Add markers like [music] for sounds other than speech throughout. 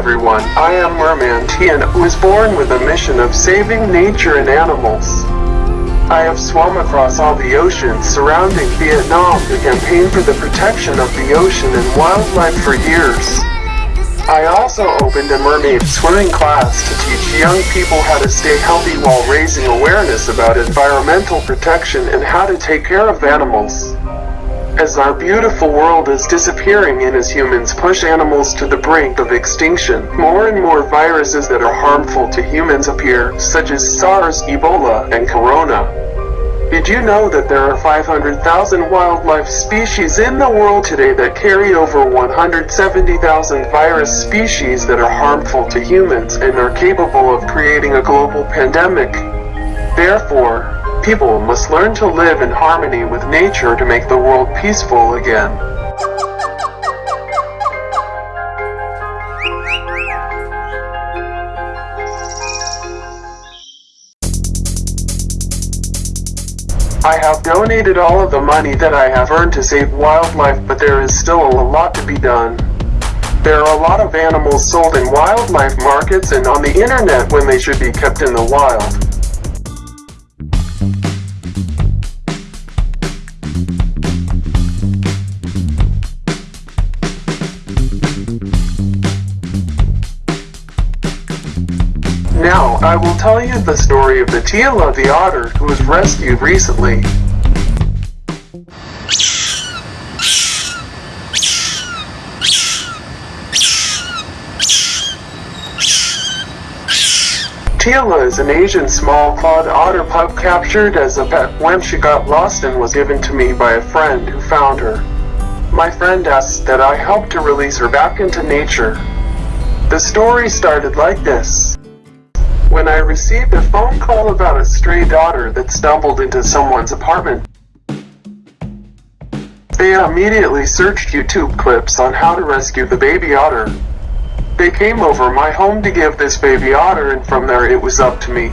Everyone, I am Merman Tian, was born with a mission of saving nature and animals. I have swum across all the oceans surrounding Vietnam to campaign for the protection of the ocean and wildlife for years. I also opened a mermaid swimming class to teach young people how to stay healthy while raising awareness about environmental protection and how to take care of animals. As our beautiful world is disappearing and as humans push animals to the brink of extinction, more and more viruses that are harmful to humans appear, such as SARS, Ebola, and Corona. Did you know that there are 500,000 wildlife species in the world today that carry over 170,000 virus species that are harmful to humans and are capable of creating a global pandemic? Therefore, People must learn to live in harmony with nature to make the world peaceful again. I have donated all of the money that I have earned to save wildlife, but there is still a lot to be done. There are a lot of animals sold in wildlife markets and on the internet when they should be kept in the wild. Tell you the story of the Tila the otter who was rescued recently. Tila is an Asian small clawed otter pup captured as a pet when she got lost and was given to me by a friend who found her. My friend asked that I help to release her back into nature. The story started like this when I received a phone call about a stray daughter that stumbled into someone's apartment. They immediately searched YouTube clips on how to rescue the baby otter. They came over my home to give this baby otter and from there it was up to me.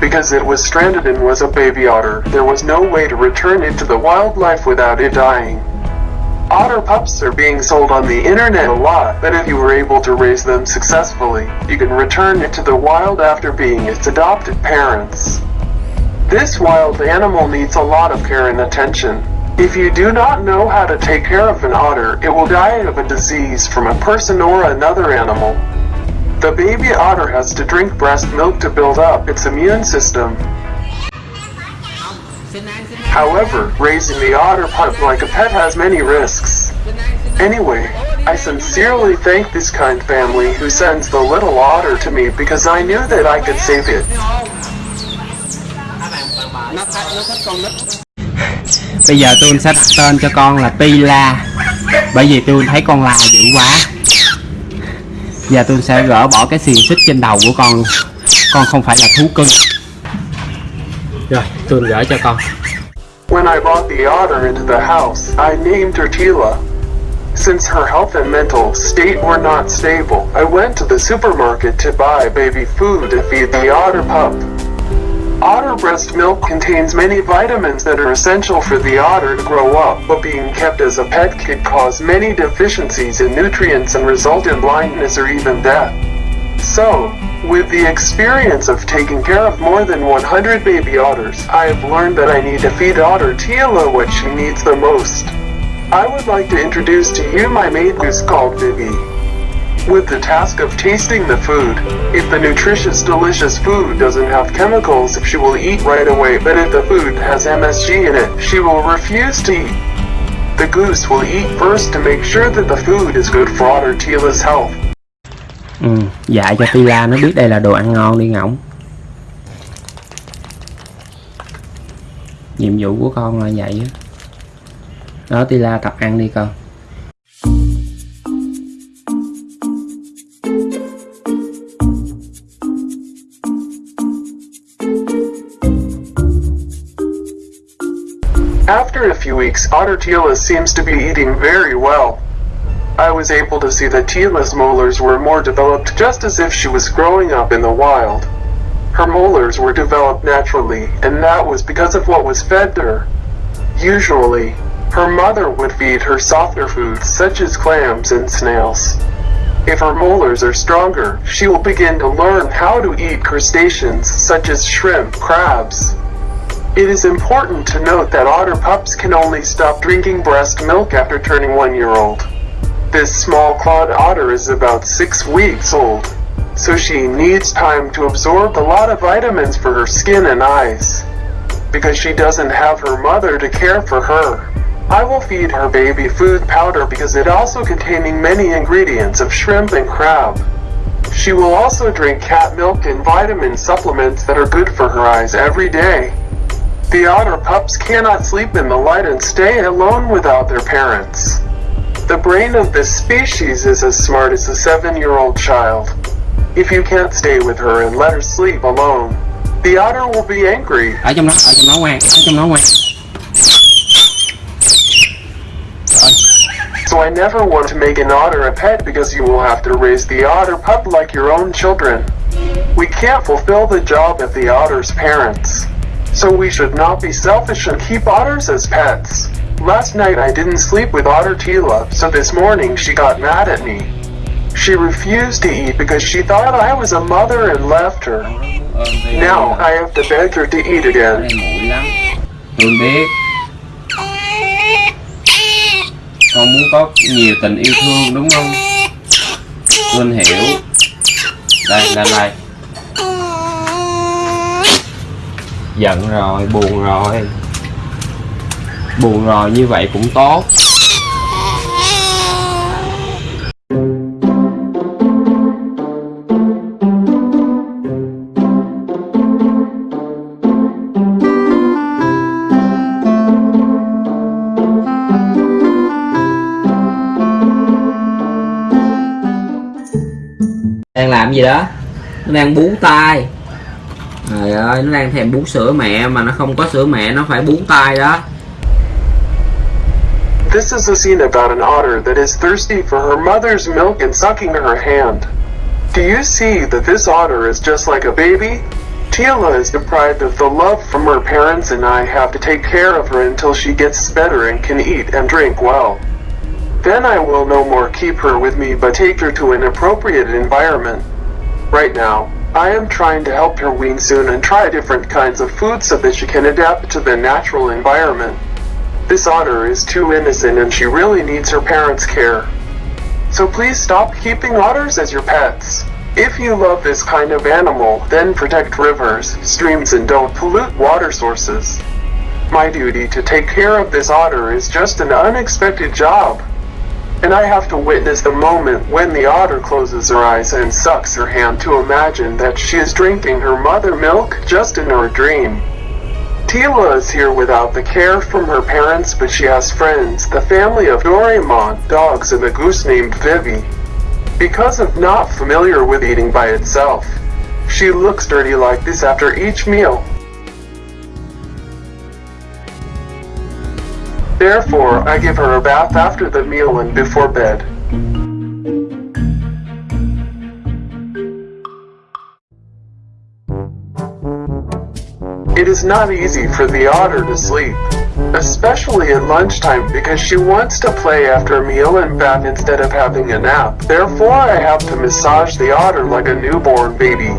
Because it was stranded and was a baby otter, there was no way to return it to the wildlife without it dying. Otter pups are being sold on the internet a lot, but if you were able to raise them successfully, you can return it to the wild after being its adopted parents. This wild animal needs a lot of care and attention. If you do not know how to take care of an otter, it will die of a disease from a person or another animal. The baby otter has to drink breast milk to build up its immune system, However, raising the otter pup like a pet has many risks. Anyway, I sincerely thank this kind family who sends the little otter to me because I knew that I could save it. Bây giờ tôi sẽ đặt tên cho con là Tila Bởi vì tôi thấy con la dữ quá Giờ tôi sẽ gỡ bỏ cái xiềng xích trên đầu của con Con không phải là thú cưng Rồi, tôi gỡ cho con When I brought the otter into the house, I named her Tila. Since her health and mental state were not stable, I went to the supermarket to buy baby food to feed the otter pup. Otter breast milk contains many vitamins that are essential for the otter to grow up, but being kept as a pet could cause many deficiencies in nutrients and result in blindness or even death. So, with the experience of taking care of more than 100 baby otters, I have learned that I need to feed otter Tila what she needs the most. I would like to introduce to you my maid goose called Vivi. With the task of tasting the food, if the nutritious delicious food doesn't have chemicals, she will eat right away, but if the food has MSG in it, she will refuse to eat. The goose will eat first to make sure that the food is good for otter Tila's health. Ừ, dạy cho Tila nó biết đây là đồ ăn ngon đi ngỗng. Nhiệm vụ của con là vậy đó, đó Tila tập ăn đi con. After a few weeks, Otter Tila seems to be eating very well. I was able to see that Tila's molars were more developed just as if she was growing up in the wild. Her molars were developed naturally, and that was because of what was fed her. Usually, Her mother would feed her softer foods such as clams and snails. If her molars are stronger, she will begin to learn how to eat crustaceans such as shrimp, crabs. It is important to note that otter pups can only stop drinking breast milk after turning one year old. This small clawed otter is about six weeks old, so she needs time to absorb a lot of vitamins for her skin and eyes. Because she doesn't have her mother to care for her. I will feed her baby food powder because it also containing many ingredients of shrimp and crab. She will also drink cat milk and vitamin supplements that are good for her eyes every day. The otter pups cannot sleep in the light and stay alone without their parents. The brain of this species is as smart as a seven-year-old child. If you can't stay with her and let her sleep alone, the otter will be angry. ở trong đó ở trong đó ngoan ở trong đó ngoan So I never want to make an otter a pet because you will have to raise the otter pup like your own children. We can't fulfill the job of the otter's parents. So we should not be selfish and keep otters as pets. Last night I didn't sleep with Otter Tila, so this morning she got mad at me. She refused to eat because she thought I was a mother and left her. Now I have to beg her to eat again. Hương biết con muốn có nhiều tình yêu thương đúng không Hương hiểu đây đây đây giận rồi buồn rồi buồn rồi, như vậy cũng tốt. Đang làm gì đó? Nó đang bú tay. trời ơi, nó đang thèm bú sữa mẹ mà nó không có sữa mẹ, nó phải bú tay đó. This is a scene about an otter that is thirsty for her mother's milk and sucking her hand. Do you see that this otter is just like a baby? Tila is deprived of the love from her parents and I have to take care of her until she gets better and can eat and drink well. Then I will no more keep her with me but take her to an appropriate environment. Right now, I am trying to help her wean soon and try different kinds of food so that she can adapt to the natural environment. This otter is too innocent and she really needs her parents' care. So please stop keeping otters as your pets. If you love this kind of animal, then protect rivers, streams and don't pollute water sources. My duty to take care of this otter is just an unexpected job. And I have to witness the moment when the otter closes her eyes and sucks her hand to imagine that she is drinking her mother milk just in her dream. Tila is here without the care from her parents, but she has friends, the family of Doraemon, dogs, and a goose named Vivi. Because of not familiar with eating by itself, she looks dirty like this after each meal. Therefore, I give her a bath after the meal and before bed. It is not easy for the otter to sleep, especially at lunchtime because she wants to play after a meal and bath instead of having a nap. Therefore, I have to massage the otter like a newborn baby.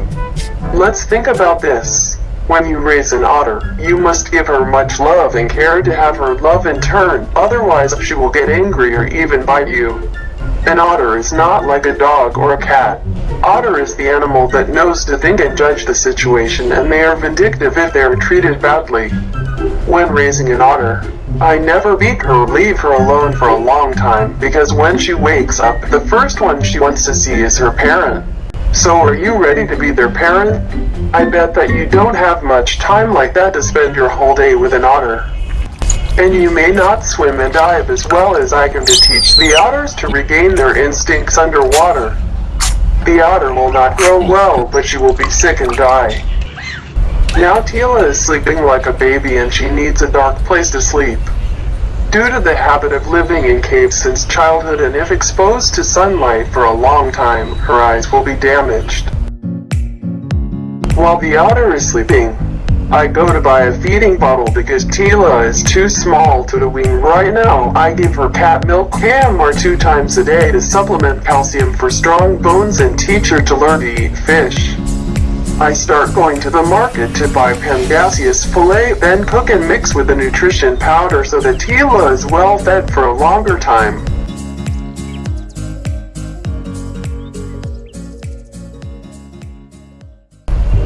Let's think about this. When you raise an otter, you must give her much love and care to have her love in turn, otherwise she will get angry or even bite you. An otter is not like a dog or a cat. Otter is the animal that knows to think and judge the situation, and they are vindictive if they are treated badly. When raising an otter, I never beat her or leave her alone for a long time, because when she wakes up, the first one she wants to see is her parent. So are you ready to be their parent? I bet that you don't have much time like that to spend your whole day with an otter. And you may not swim and dive as well as I can to teach the otters to regain their instincts underwater. The otter will not grow well, but she will be sick and die. Now Tila is sleeping like a baby and she needs a dark place to sleep. Due to the habit of living in caves since childhood and if exposed to sunlight for a long time, her eyes will be damaged. While the otter is sleeping, I go to buy a feeding bottle because Tila is too small to the wean right now. I give her cat milk ham or two times a day to supplement calcium for strong bones and teach her to learn to eat fish. I start going to the market to buy Pangasius fillet, then cook and mix with the nutrition powder so that Tila is well fed for a longer time.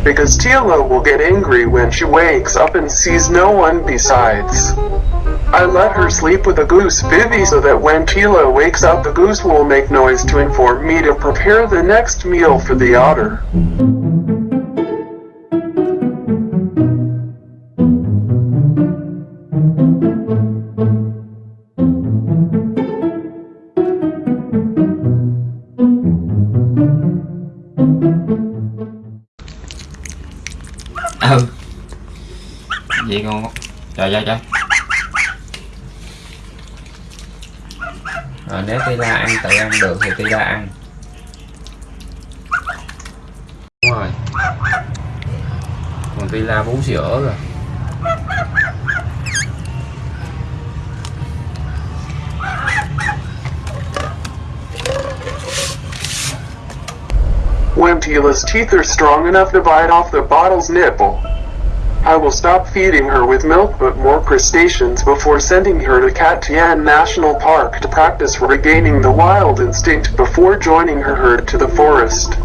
Because Tila will get angry when she wakes up and sees no one besides. I let her sleep with a goose, Vivi, so that when Tila wakes up, the goose will make noise to inform me to prepare the next meal for the otter. Trời trời trời. Rồi nếu Tila ăn tự ăn được thì Tila ăn. Đúng rồi. Còn Tila bú sữa rồi. When Tila's teeth are strong enough to bite off the bottle's nipple, I will stop feeding her with milk but more crustaceans before sending her to Cat Tien National Park to practice regaining the wild instinct before joining her herd to the forest.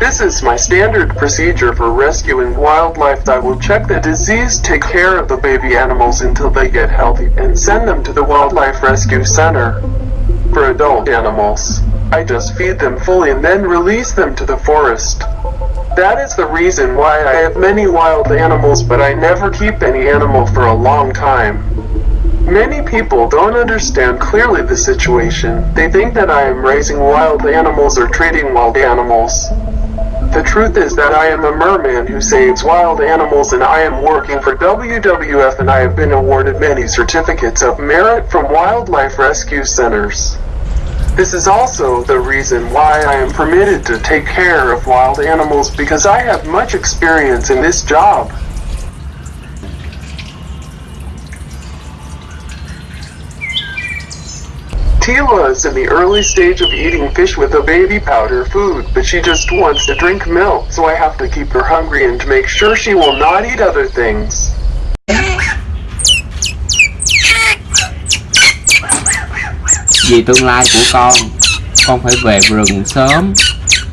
This is my standard procedure for rescuing wildlife. I will check the disease, take care of the baby animals until they get healthy, and send them to the Wildlife Rescue Center. For adult animals, I just feed them fully and then release them to the forest. That is the reason why I have many wild animals but I never keep any animal for a long time. Many people don't understand clearly the situation. They think that I am raising wild animals or treating wild animals. The truth is that I am a merman who saves wild animals and I am working for WWF and I have been awarded many certificates of merit from wildlife rescue centers. This is also the reason why I am permitted to take care of wild animals because I have much experience in this job. Tila is in the early stage of eating fish with a baby powder food, but she just wants to drink milk, so I have to keep her hungry and to make sure she will not eat other things. Vì tương lai của con. Con phải về rừng sớm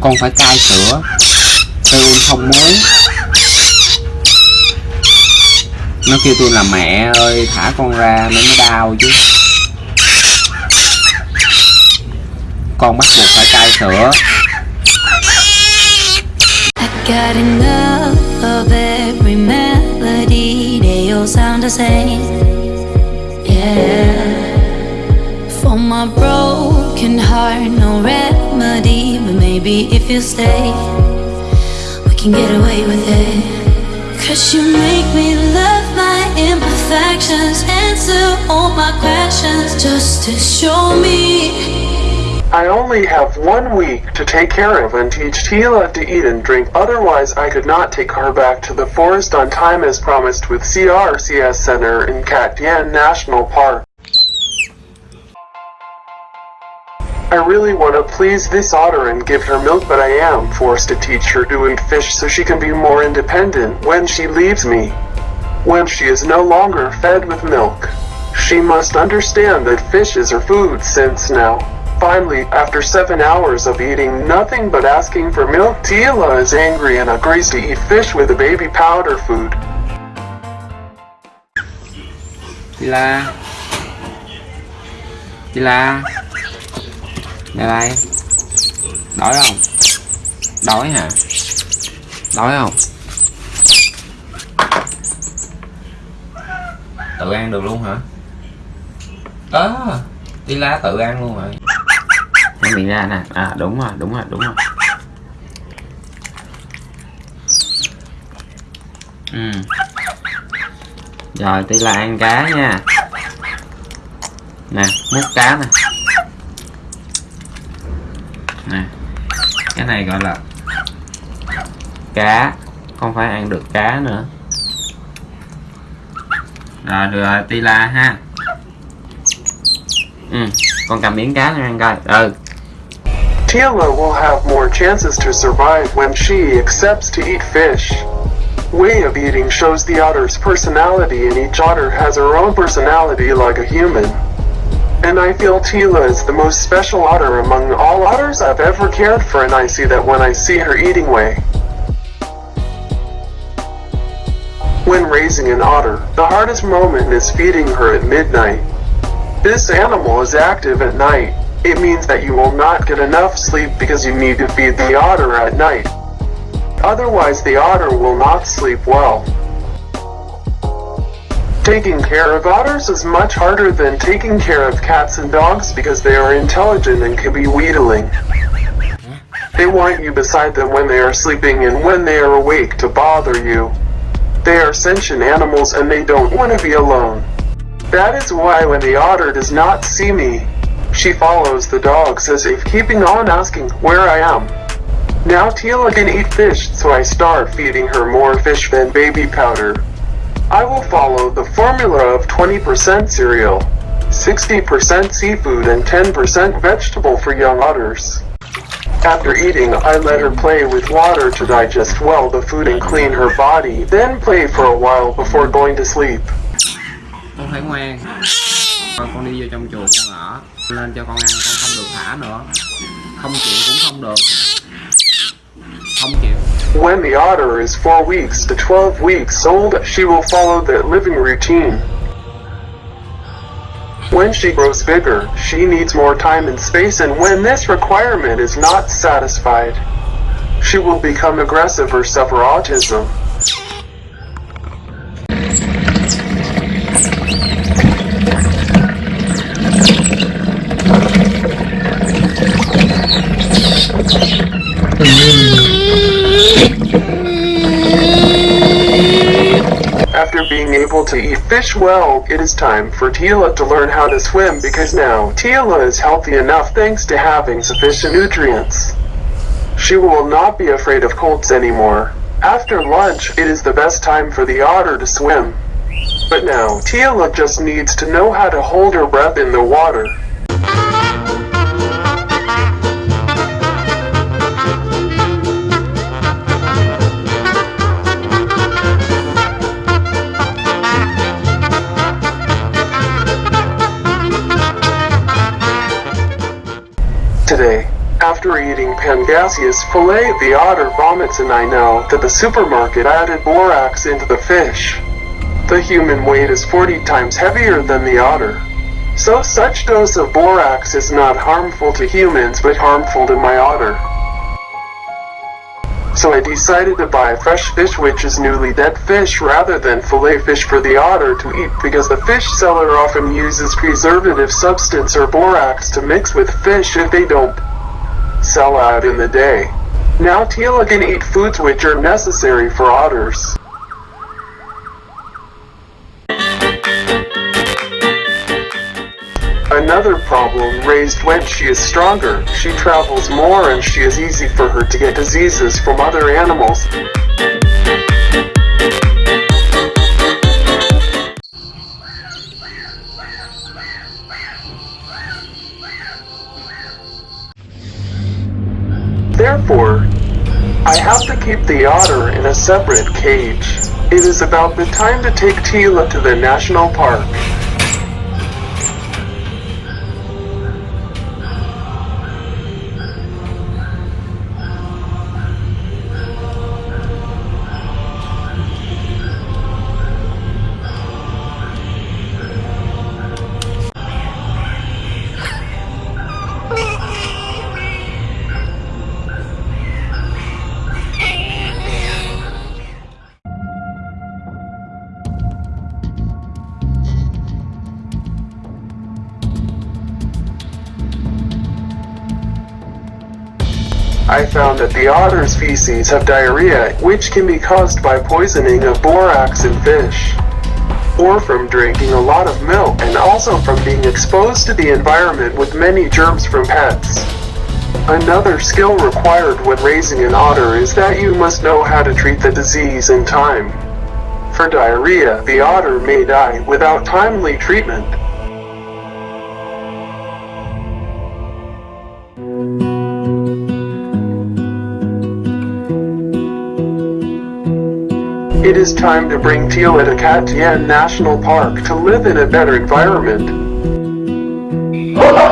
con phải cai sữa tôi không muốn nó kêu tôi là mẹ ơi thả con ra nó mới đau chứ. Con bắt buộc phải cai sữa got enough of every melody, they all sound the same. Yeah. My broken heart, no remedy, but maybe if you stay, we can get away with it. Cause you make me love my imperfections, answer all my questions, just to show me. I only have one week to take care of and teach Tila to eat and drink, otherwise I could not take her back to the forest on time as promised with CRCS Center in Cat Tien National Park. I really want to please this otter and give her milk, but I am forced to teach her to eat fish so she can be more independent when she leaves me. When she is no longer fed with milk, she must understand that fish is her food since now. Finally, after seven hours of eating nothing but asking for milk, Tila is angry and agrees to eat fish with the baby powder food. Tila Tila Đây đây Đói không? Đói hả? Đói không? Tự ăn được luôn hả? Ơ à, lá tự ăn luôn rồi Mở miệng ra nè À đúng rồi, đúng rồi, đúng rồi Ừ Rồi Tila ăn cá nha Nè, múc cá nè cái này gọi là cá, không phải ăn được cá nữa rồi, được rồi, tila ha ừ con cầm miếng cá lên coi ừ Tila will have more chances to survive when she accepts to eat fish. Way of eating shows the otter's personality and each otter has her own personality like a human. And I feel Tila is the most special otter among all otters I've ever cared for and I see that when I see her eating way. When raising an otter, the hardest moment is feeding her at midnight. This animal is active at night. It means that you will not get enough sleep because you need to feed the otter at night. Otherwise the otter will not sleep well. Taking care of otters is much harder than taking care of cats and dogs because they are intelligent and can be wheedling. They want you beside them when they are sleeping and when they are awake to bother you. They are sentient animals and they don't want to be alone. That is why when the otter does not see me, she follows the dogs as if keeping on asking where I am. Now Tila can eat fish, so I start feeding her more fish than baby powder. I will follow the formula of 20% cereal, 60% seafood, and 10% vegetable for young otters. After eating, I let her play with water to digest well the food and clean her body, then play for a while before going to sleep. con phải ngoan con đi vô trong chuồng con ở lên cho con ăn con không được thả nữa. Không chịu cũng không được. Không chịu When the otter is 4 weeks to 12 weeks old, she will follow the living routine. When she grows bigger, she needs more time and space, and when this requirement is not satisfied, she will become aggressive or suffer autism. After being able to eat fish well, it is time for Tila to learn how to swim because now Tila is healthy enough thanks to having sufficient nutrients. She will not be afraid of colds anymore. After lunch, it is the best time for the otter to swim. But now, Tila just needs to know how to hold her breath in the water. After eating Pangasius fillet, the otter vomits and I know that the supermarket added borax into the fish. The human weight is 40 times heavier than the otter. So such dose of borax is not harmful to humans but harmful to my otter. So I decided to buy fresh fish which is newly dead fish rather than fillet fish for the otter to eat because the fish seller often uses preservative substance or borax to mix with fish if they don't sell out in the day. Now Tila can eat foods which are necessary for otters. Another problem raised when she is stronger. She travels more and she is easy for her to get diseases from other animals. Therefore, I have to keep the otter in a separate cage. It is about the time to take Tila to the national park. Found that the otter's feces have diarrhea, which can be caused by poisoning of borax in fish, or from drinking a lot of milk, and also from being exposed to the environment with many germs from pets. Another skill required when raising an otter is that you must know how to treat the disease in time. for diarrhea, the otter may die without timely treatment. Is time to bring Tila to Cat Tien National Park to live in a better environment. [laughs]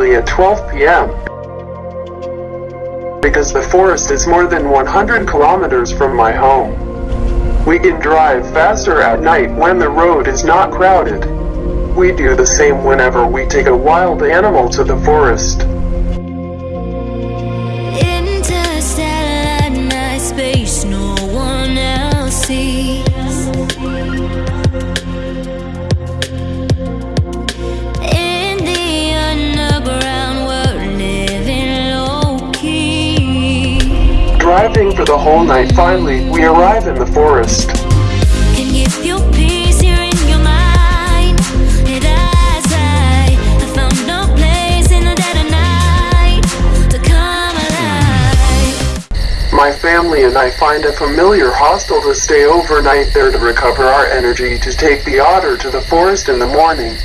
early at 12 p.m. Because the forest is more than 100 kilometers from my home. We can drive faster at night when the road is not crowded. We do the same whenever we take a wild animal to the forest. Interstellar space, no one else sees. Driving for the whole night, finally, we arrive in the forest. Can give you peace here in your mind. And as I, I found no place in the dead of night to come alive. My family and I find a familiar hostel to stay overnight there to recover our energy to take the otter to the forest in the morning.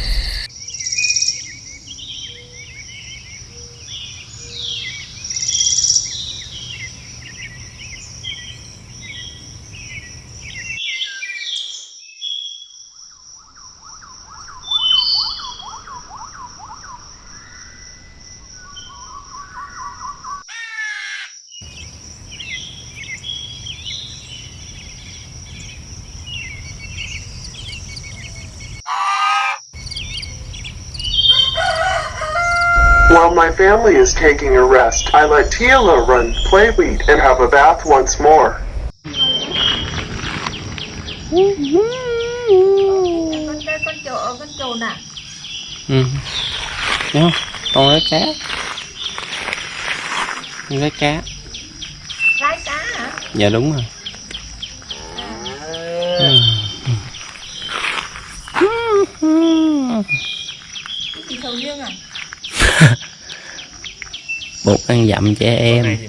Family is taking a rest, I let Tila run, play weed, and have a bath once more. ừ. Không? Con lấy cá. Con lấy cá. Lái cá hả dạ đúng rồi. Cái gì sầu riêng à [laughs] bột ăn dặm trẻ em. thì.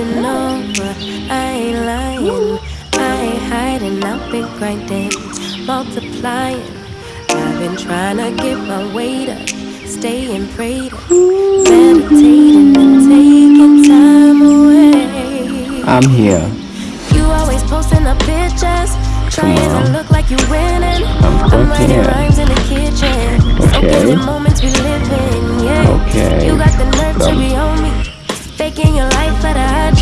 Personal, but I ain't lying. I ain't hiding, I've been grinding, multiplying. I've been trying to get my weight up, staying prayed up, meditating and taking time away. I'm here You always posting up pictures, trying to look like you're winning. I'm I'm writing here. rhymes in the kitchen, Okay. in moments we live in. Yeah, Okay. you got the nerve to be on me, faking your life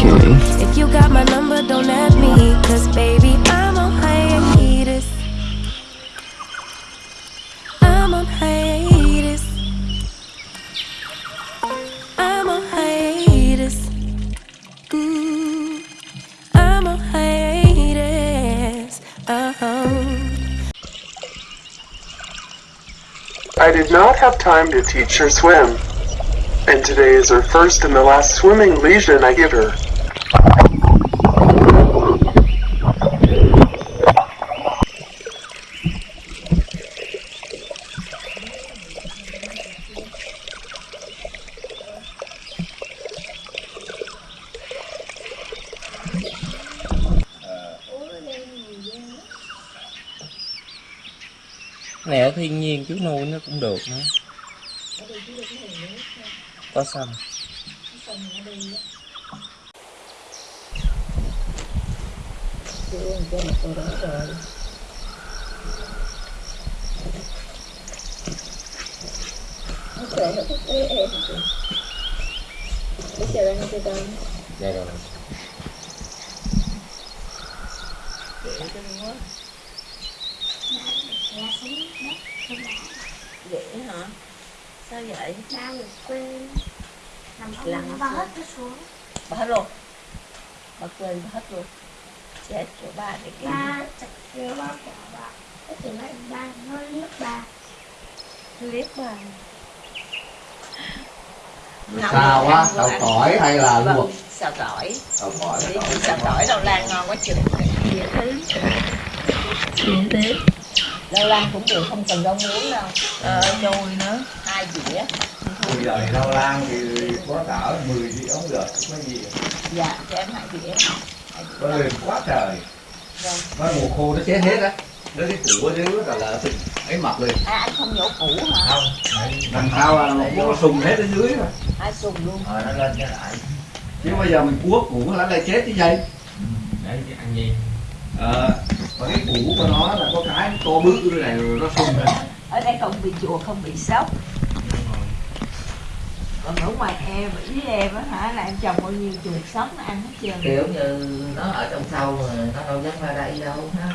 but I If you got my number, don't ask me, cause baby I'm on hiatus. I'm on hiatus. I'm on hiatus. Mm, I'm on hiatus. Uh-huh. I did not have time to teach her swim. And today is her first and the last swimming lesion I give her. Này ở thiên nhiên chú nuôi nó cũng được nữa. Có chưa cho một cô đó rồi nó sẽ nó thích với em biết chờ đang chơi con dạ rồi để cho nó quá vậy hả sao vậy sao người quên làm ông bà hết cái xuống bà hết luôn bà quên bà hết luôn Chết chỗ ba để cái Ba chặt kéo ba quả ba Cái từ này ba nó liếc ba liếc bà. Sao á, đậu tỏi hay là luộc? Vâng, xào tỏi. Đậu tỏi xào tỏi đậu lan ngon quá chừng Dễ thứ. Dễ thứ. Đậu lan cũng được, không cần rau muống đâu. Ờ, nhồi nữa. Hai dĩa. Bây giờ thì rau lan thì có cỡ 10 đĩa ống được, có gì? Dạ, cho em hai dĩa Có lên quá trời. Vâng. Nó mùa khô nó chết hết á. Nó cái củ dưới là là ấy mập lên À, anh không nhổ củ hả? Không, đằng sau là nó sùng hết ở dưới rồi Ai sùng luôn. Ờ, nó lên cái lại. Chứ bây giờ mình cuốc củ nó lại chết cái dây để ăn gì Ờ, và cái củ của nó là có cái to bự như này rồi nó sùng lên Ở đây không bị chùa, không bị sốc Còn ở ngoài em, ý em á hả, là em trồng bao nhiêu chuột nó ăn hết trơn. Kiểu như nó ở trong sâu mà nó đâu dám ra đây đâu ha.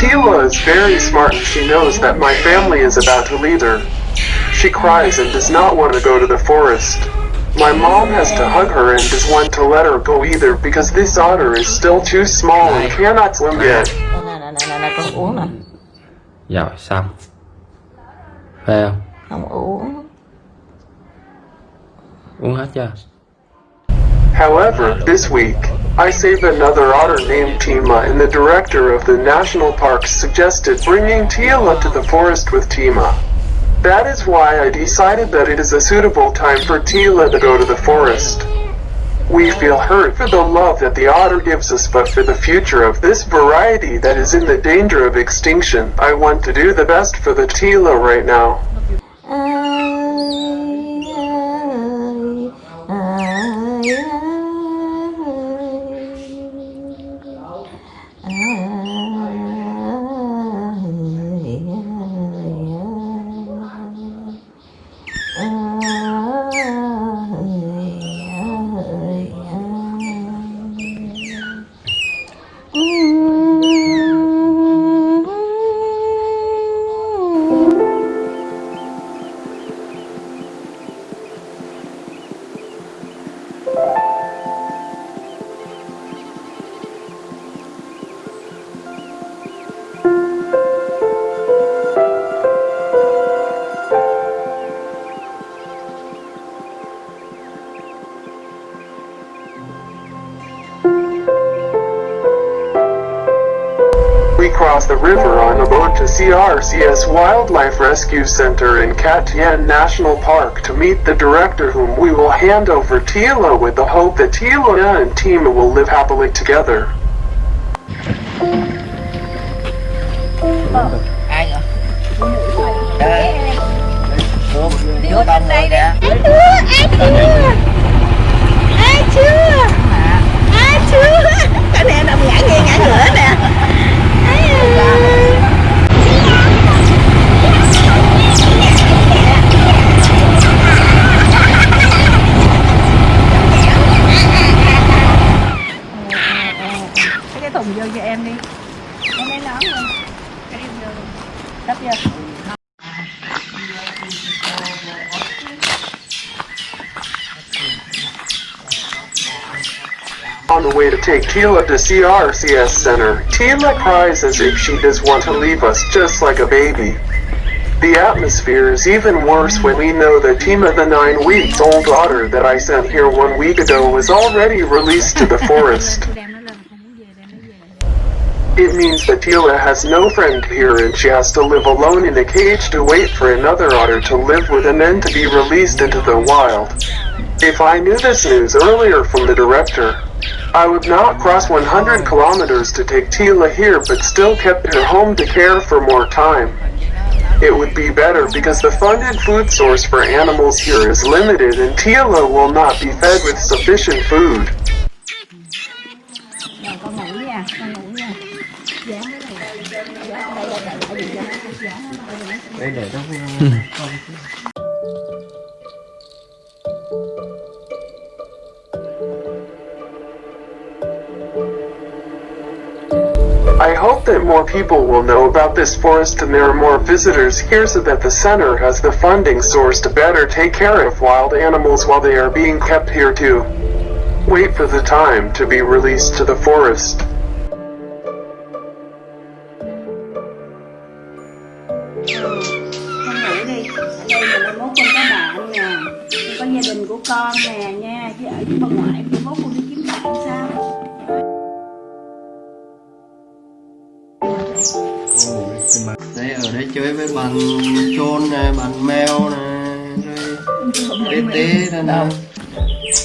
Tila is very smart and she knows that my family is about to leave her. She cries and does not want to go to the forest. My mom has to hug her and does want to let her go either because this otter is still too small and cannot swim yet. Rồi xong phê không Không uống uống hết chưa However, this week, I saved another otter named Tima and the director of the national park suggested bringing Tila to the forest with Tima. That is why I decided that it is a suitable time for Tila to go to the forest. We feel hurt for the love that the otter gives us but for the future of this variety that is in the danger of extinction. I want to do the best for the Tila right now. I, I, I, CRCS Wildlife Rescue Center in Tien National Park to meet the director whom we will hand over Tila with the hope that Tila and Tima will live happily together. ai nè cái thùng vô cho em đi em lấy nón luôn cái đi vô đắp vô On the way to take Tila to CRCS Center, Tila cries as if she does want to leave us just like a baby. The atmosphere is even worse when we know that Tima, the nine weeks old daughter that I sent here one week ago, was already released to the [laughs] forest. It means that Tila has no friend here and she has to live alone in a cage to wait for another otter to live with and then to be released into the wild. If I knew this news earlier from the director, I would not cross 100 kilometers to take Tila here but still kept her home to care for more time. It would be better because the funded food source for animals here is limited and Tila will not be fed with sufficient food. [laughs] that more people will know about this forest and there are more visitors here so that the center has the funding source to better take care of wild animals while they are being kept here too. Wait for the time to be released to the forest. con nè nha chứ ở ngoại con đi kiếm bạn chôn này bạn mèo này rồi tê tê này nè.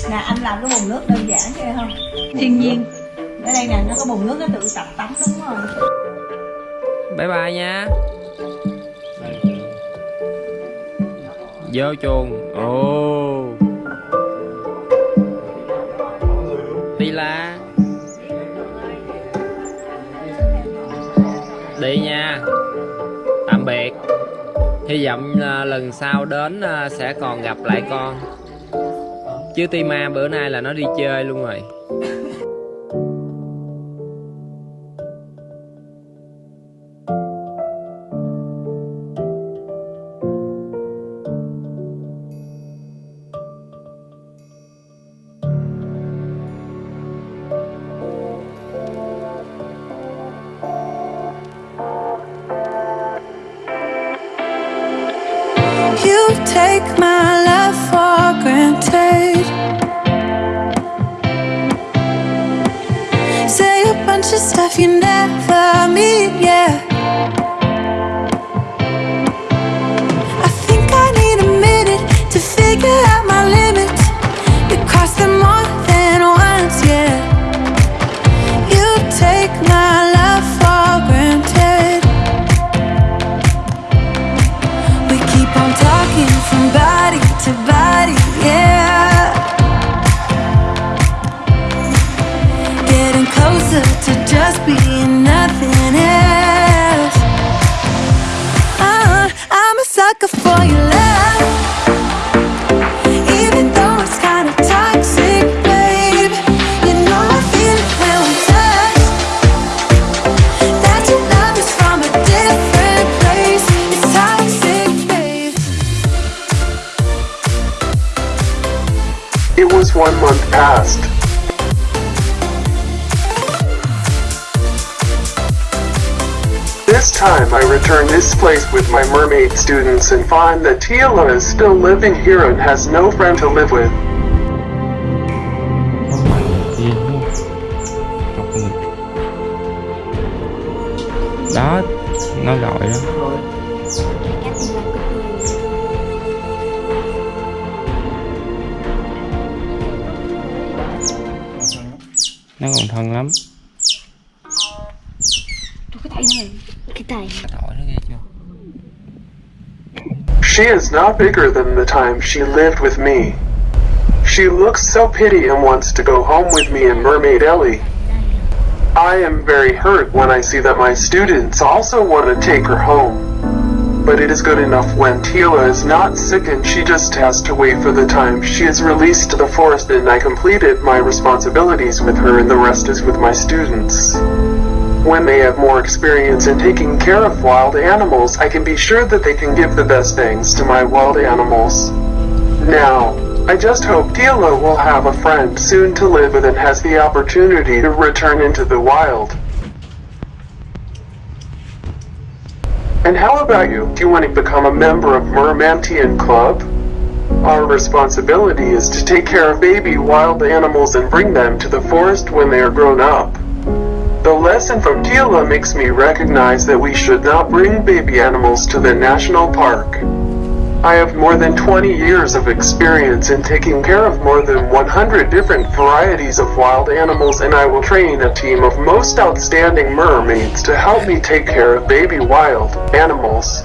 Nè anh làm cái bồn nước đơn giản kia không? Thiên nhiên. ở đây nè nó có bồn nước nó tự tập tắm đúng rồi bye bye nha. Vô chuồng. Ồ. Đi la. Đi nha. Tạm biệt hy vọng à, lần sau đến à, sẽ còn gặp lại con. Chứ Tima bữa nay là nó đi chơi luôn rồi. Return this place with my mermaid students and find that Tila is still living here and has no friend to live with. Not bigger than the time she lived with me. She looks so pity and wants to go home with me and Mermaid Ellie. I am very hurt when I see that my students also want to take her home. But it is good enough when Tila is not sick and she just has to wait for the time she is released to the forest and I completed my responsibilities with her and the rest is with my students. When they have more experience in taking care of wild animals, I can be sure that they can give the best things to my wild animals. Now, I just hope Tila will have a friend soon to live with and has the opportunity to return into the wild. And how about you? Do you want to become a member of Mermantian Club? Our responsibility is to take care of baby wild animals and bring them to the forest when they are grown up. The lesson from Tila makes me recognize that we should not bring baby animals to the national park. I have more than 20 years of experience in taking care of more than 100 different varieties of wild animals and I will train a team of most outstanding mermaids to help me take care of baby wild animals.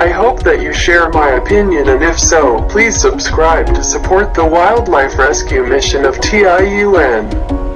I hope that you share my opinion and if so, please subscribe to support the wildlife rescue mission of TIUN.